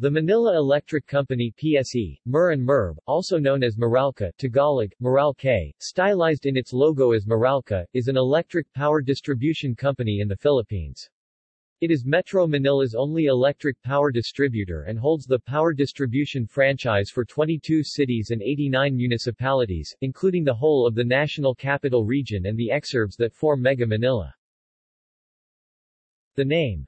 The Manila Electric Company PSE, MER and MERB, also known as Meralco Tagalog, Meralko, stylized in its logo as Meralco, is an electric power distribution company in the Philippines. It is Metro Manila's only electric power distributor and holds the power distribution franchise for 22 cities and 89 municipalities, including the whole of the National Capital Region and the exurbs that form Mega Manila. The name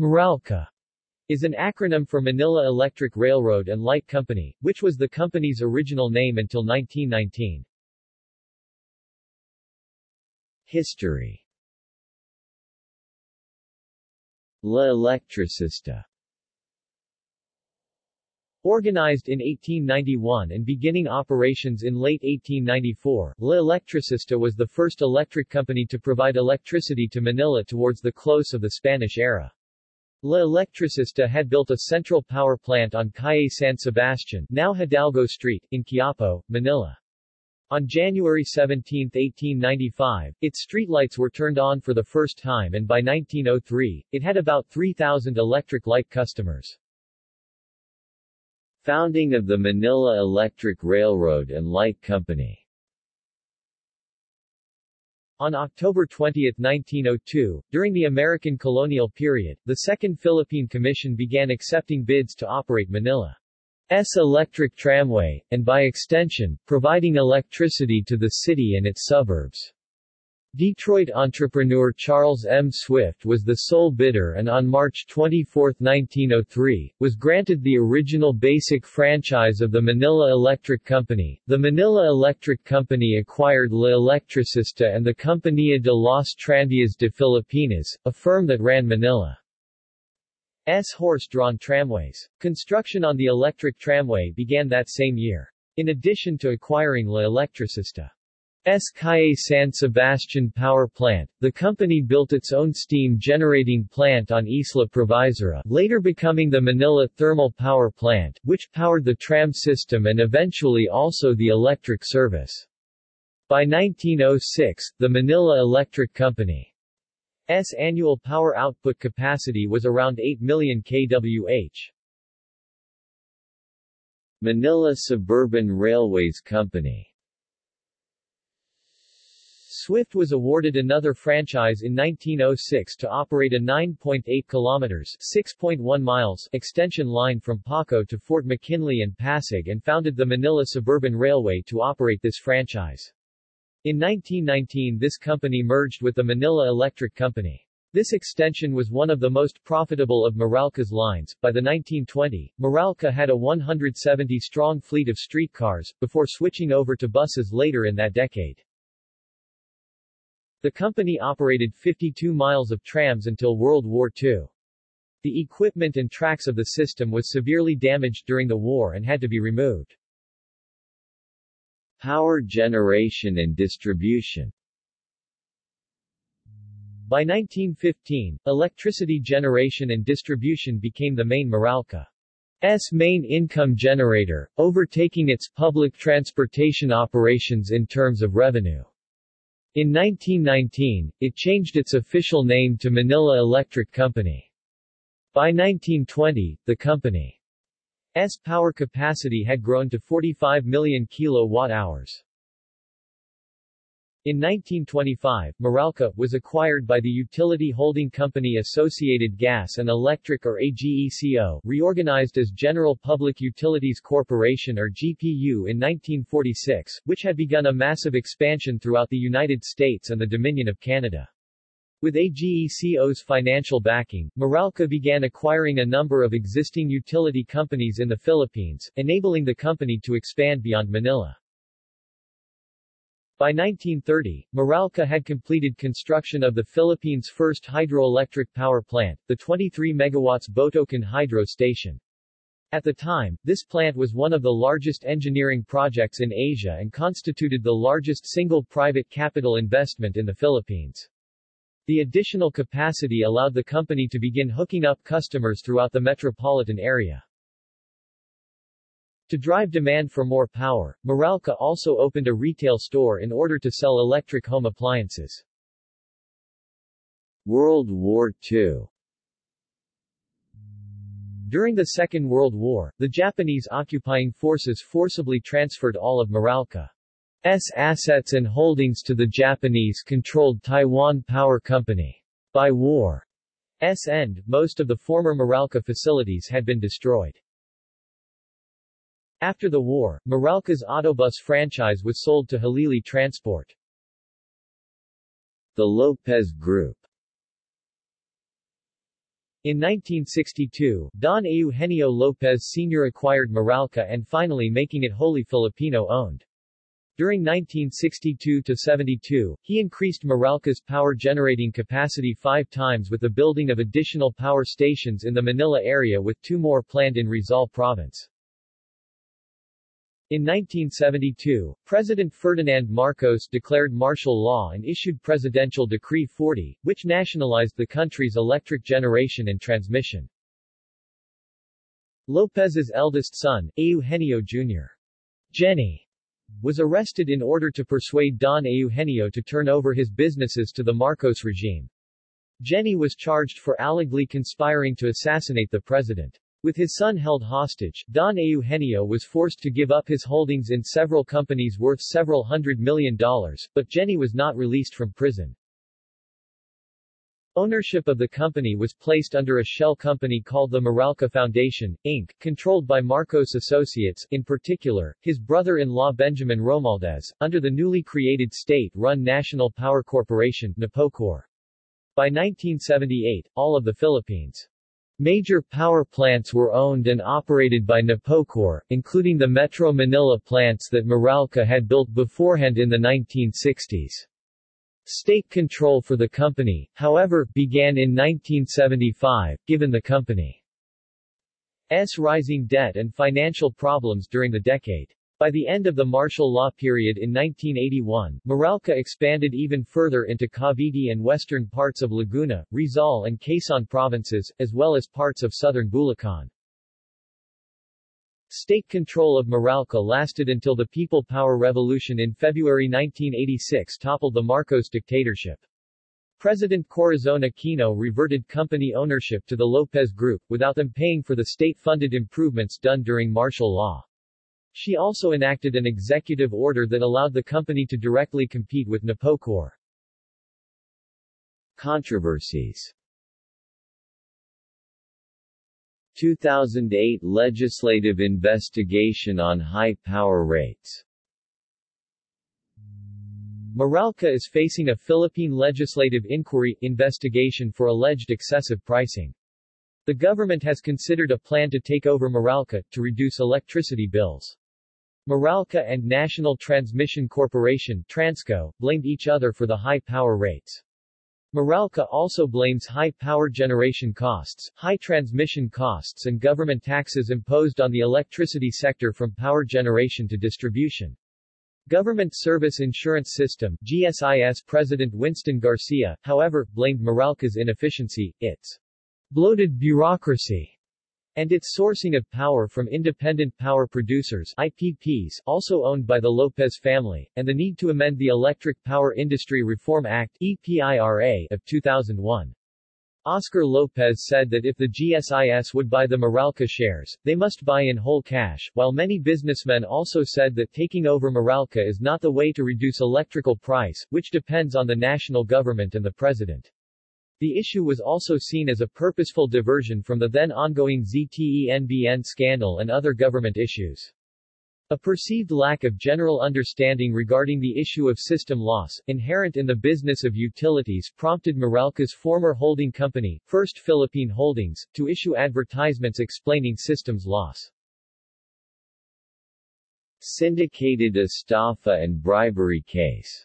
Meralco is an acronym for Manila Electric Railroad and Light Company, which was the company's original name until 1919. History La Electricista Organized in 1891 and beginning operations in late 1894, La Electricista was the first electric company to provide electricity to Manila towards the close of the Spanish era. La Electricista had built a central power plant on Calle San Sebastian now Hidalgo Street, in Quiapo, Manila. On January 17, 1895, its streetlights were turned on for the first time and by 1903, it had about 3,000 electric light customers. Founding of the Manila Electric Railroad and Light Company on October 20, 1902, during the American colonial period, the Second Philippine Commission began accepting bids to operate Manila's electric tramway, and by extension, providing electricity to the city and its suburbs. Detroit entrepreneur Charles M. Swift was the sole bidder and on March 24, 1903, was granted the original basic franchise of the Manila Electric Company. The Manila Electric Company acquired La Electricista and the Compañía de las Tranvías de Filipinas, a firm that ran Manila's horse-drawn tramways. Construction on the electric tramway began that same year. In addition to acquiring La Electricista, S. Calle San Sebastian Power Plant, the company built its own steam generating plant on Isla Provisora, later becoming the Manila Thermal Power Plant, which powered the tram system and eventually also the electric service. By 1906, the Manila Electric Company's annual power output capacity was around 8 million kWh. Manila Suburban Railways Company Swift was awarded another franchise in 1906 to operate a 9.8 kilometers 6.1 miles extension line from Paco to Fort McKinley and Pasig and founded the Manila Suburban Railway to operate this franchise. In 1919 this company merged with the Manila Electric Company. This extension was one of the most profitable of Meralco's lines. By the 1920, Meralco had a 170-strong fleet of streetcars, before switching over to buses later in that decade. The company operated 52 miles of trams until World War II. The equipment and tracks of the system was severely damaged during the war and had to be removed. Power generation and distribution By 1915, electricity generation and distribution became the main Meralco's main income generator, overtaking its public transportation operations in terms of revenue. In 1919, it changed its official name to Manila Electric Company. By 1920, the company's power capacity had grown to 45 million kilowatt-hours. In 1925, Meralco was acquired by the utility holding company Associated Gas and Electric or AGECO, reorganized as General Public Utilities Corporation or GPU in 1946, which had begun a massive expansion throughout the United States and the Dominion of Canada. With AGECO's financial backing, Meralco began acquiring a number of existing utility companies in the Philippines, enabling the company to expand beyond Manila. By 1930, Meralco had completed construction of the Philippines' first hydroelectric power plant, the 23 megawatts Botocan Hydro Station. At the time, this plant was one of the largest engineering projects in Asia and constituted the largest single private capital investment in the Philippines. The additional capacity allowed the company to begin hooking up customers throughout the metropolitan area. To drive demand for more power, Meralco also opened a retail store in order to sell electric home appliances. World War II During the Second World War, the Japanese occupying forces forcibly transferred all of Meralco's assets and holdings to the Japanese-controlled Taiwan Power Company. By war's end, most of the former Meralco facilities had been destroyed. After the war, Meralco's Autobus franchise was sold to Halili Transport. The Lopez Group in 1962, Don Eugenio Lopez Sr. acquired Meralco and finally making it wholly Filipino-owned. During 1962-72, he increased Meralco's power generating capacity five times with the building of additional power stations in the Manila area with two more planned in Rizal Province. In 1972, President Ferdinand Marcos declared martial law and issued Presidential Decree 40, which nationalized the country's electric generation and transmission. Lopez's eldest son, Eugenio Jr. Geny, was arrested in order to persuade Don Eugenio to turn over his businesses to the Marcos regime. Geny was charged for allegedly conspiring to assassinate the president. With his son held hostage, Don Eugenio was forced to give up his holdings in several companies worth several hundred million dollars, but Geny was not released from prison. Ownership of the company was placed under a shell company called the Meralco Foundation, Inc., controlled by Marcos Associates, in particular, his brother-in-law Benjamin Romualdez, under the newly created state-run National Power Corporation NAPOCOR. By 1978, all of the Philippines' Major power plants were owned and operated by Napocor, including the Metro Manila plants that Meralco had built beforehand in the 1960s. State control for the company, however, began in 1975, given the company's rising debt and financial problems during the decade. By the end of the martial law period in 1981, Meralco expanded even further into Cavite and western parts of Laguna, Rizal and Quezon provinces, as well as parts of southern Bulacan. State control of Meralco lasted until the People Power Revolution in February 1986 toppled the Marcos dictatorship. President Corazon Aquino reverted company ownership to the Lopez Group, without them paying for the state-funded improvements done during martial law. She also enacted an executive order that allowed the company to directly compete with Napocor. Controversies 2008 legislative investigation on high power rates Meralco is facing a Philippine legislative inquiry investigation for alleged excessive pricing. The government has considered a plan to take over Meralco, to reduce electricity bills. Meralco and National Transmission Corporation Transco, blamed each other for the high power rates. Meralco also blames high power generation costs, high transmission costs and government taxes imposed on the electricity sector from power generation to distribution. Government Service Insurance System GSIS President Winston Garcia, however, blamed Meralco's inefficiency, its bloated bureaucracy, and its sourcing of power from independent power producers IPPs, also owned by the Lopez family, and the need to amend the Electric Power Industry Reform Act EPIRA of 2001. Oscar Lopez said that if the GSIS would buy the Meralco shares, they must buy in whole cash, while many businessmen also said that taking over Meralco is not the way to reduce electrical price, which depends on the national government and the president. The issue was also seen as a purposeful diversion from the then ongoing ZTE-NBN scandal and other government issues. A perceived lack of general understanding regarding the issue of system loss, inherent in the business of utilities prompted Meralco's former holding company, First Philippine Holdings, to issue advertisements explaining systems loss. Syndicated estafa and bribery case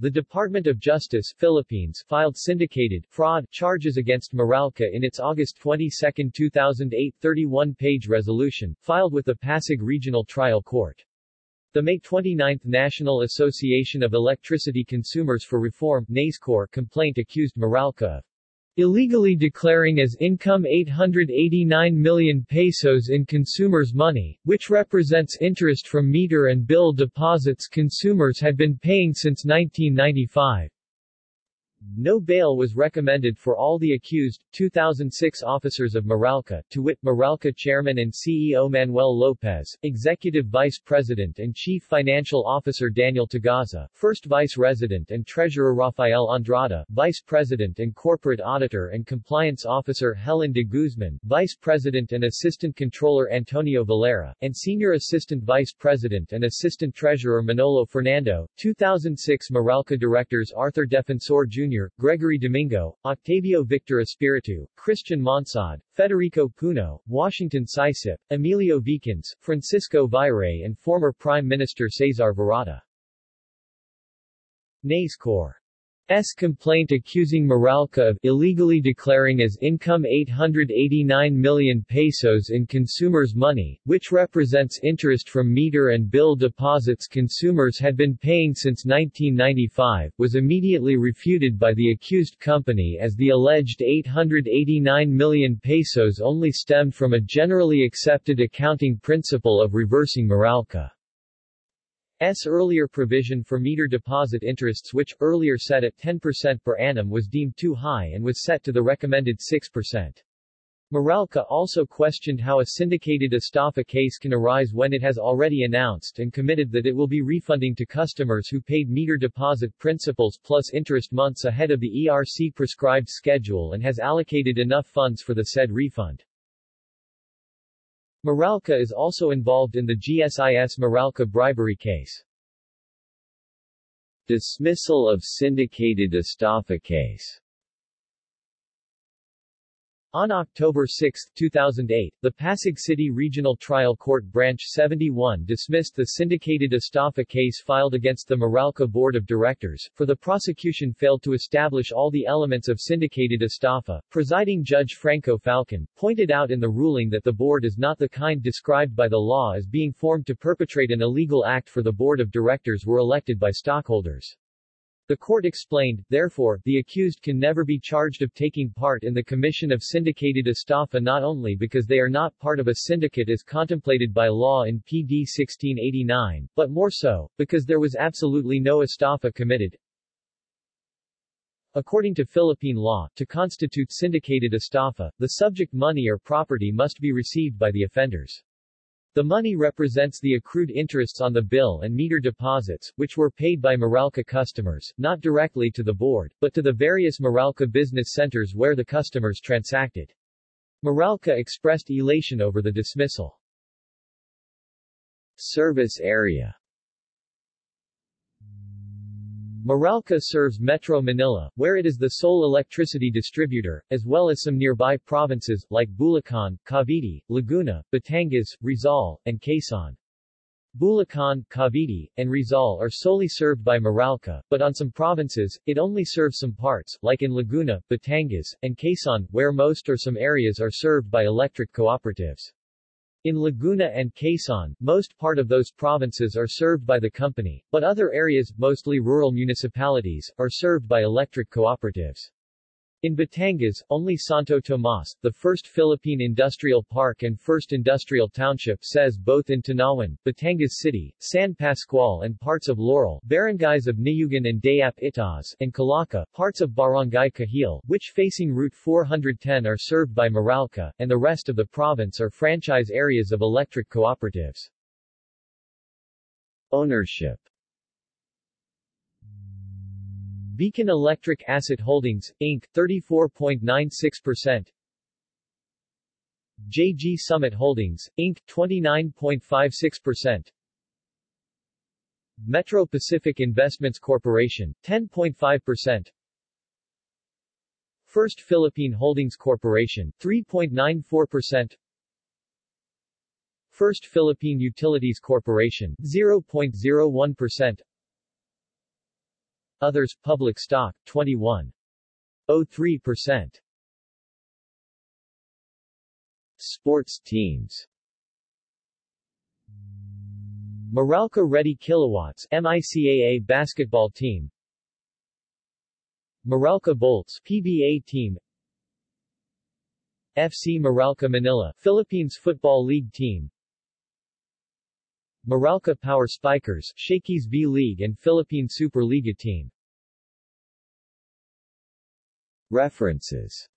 the Department of Justice Philippines filed syndicated fraud charges against Meralco in its August 22, 2008 31-page resolution, filed with the Pasig Regional Trial Court. The May 29 National Association of Electricity Consumers for Reform NASECORE complaint accused Meralco of illegally declaring as income 889 million pesos in consumers' money, which represents interest from meter and bill deposits consumers had been paying since 1995. No bail was recommended for all the accused, 2006 officers of Meralco, to wit, Meralco Chairman and CEO Manuel Lopez, Executive Vice President and Chief Financial Officer Daniel Tagaza, First Vice President and Treasurer Rafael Andrada, Vice President and Corporate Auditor and Compliance Officer Helen de Guzman, Vice President and Assistant Controller Antonio Valera, and Senior Assistant Vice President and Assistant Treasurer Manolo Fernando, 2006 Meralco Directors Arthur Defensor Jr. Jr., Gregory Domingo, Octavio Victor Espiritu, Christian Monsod, Federico Puno, Washington SyCip, Emilio Vicens, Francisco Viray and former Prime Minister Cesar Virata. NASECORE S complaint accusing Meralco of illegally declaring as income 889 million pesos in consumers' money, which represents interest from meter and bill deposits consumers had been paying since 1995, was immediately refuted by the accused company as the alleged 889 million pesos only stemmed from a generally accepted accounting principle of reversing Meralco. S earlier provision for meter deposit interests which, earlier set at 10% per annum was deemed too high and was set to the recommended 6%. Meralco also questioned how a syndicated estafa case can arise when it has already announced and committed that it will be refunding to customers who paid meter deposit principals plus interest months ahead of the ERC prescribed schedule and has allocated enough funds for the said refund. Meralco is also involved in the GSIS Meralco bribery case. Dismissal of syndicated estafa case on October 6, 2008, the Pasig City Regional Trial Court Branch 71 dismissed the syndicated estafa case filed against the Meralco Board of Directors, for the prosecution failed to establish all the elements of syndicated estafa. Presiding Judge Franco Falcon, pointed out in the ruling that the board is not the kind described by the law as being formed to perpetrate an illegal act for the Board of Directors were elected by stockholders. The court explained, therefore, the accused can never be charged of taking part in the commission of syndicated estafa not only because they are not part of a syndicate as contemplated by law in PD 1689, but more so, because there was absolutely no estafa committed. According to Philippine law, to constitute syndicated estafa, the subject money or property must be received by the offenders. The money represents the accrued interests on the bill and meter deposits, which were paid by Meralco customers, not directly to the board, but to the various Meralco business centers where the customers transacted. Meralco expressed elation over the dismissal. Service area Meralco serves Metro Manila, where it is the sole electricity distributor, as well as some nearby provinces, like Bulacan, Cavite, Laguna, Batangas, Rizal, and Quezon. Bulacan, Cavite, and Rizal are solely served by Meralco, but on some provinces, it only serves some parts, like in Laguna, Batangas, and Quezon, where most or some areas are served by electric cooperatives. In Laguna and Quezon, most part of those provinces are served by the company, but other areas, mostly rural municipalities, are served by electric cooperatives. In Batangas, only Santo Tomas, the first Philippine industrial park and first industrial township says both in Tanauan, Batangas City, San Pascual and parts of Laurel, barangays of Niyugan and Dayap Itaas, and Calaca, parts of Barangay Cahil, which facing Route 410 are served by Meralco, and the rest of the province are franchise areas of electric cooperatives. Ownership Beacon Electric Asset Holdings, Inc., 34.96% JG Summit Holdings, Inc., 29.56% Metro Pacific Investments Corporation, 10.5% First Philippine Holdings Corporation, 3.94% First Philippine Utilities Corporation, 0.01% Others, public stock, 21.03%. Sports teams. Meralco Reddy Kilowatts MICAA basketball team. Meralco Bolts PBA team. FC Meralco Manila Philippines Football League team Meralco Power Spikers, Shakey's V-League, and Philippine Superliga team. References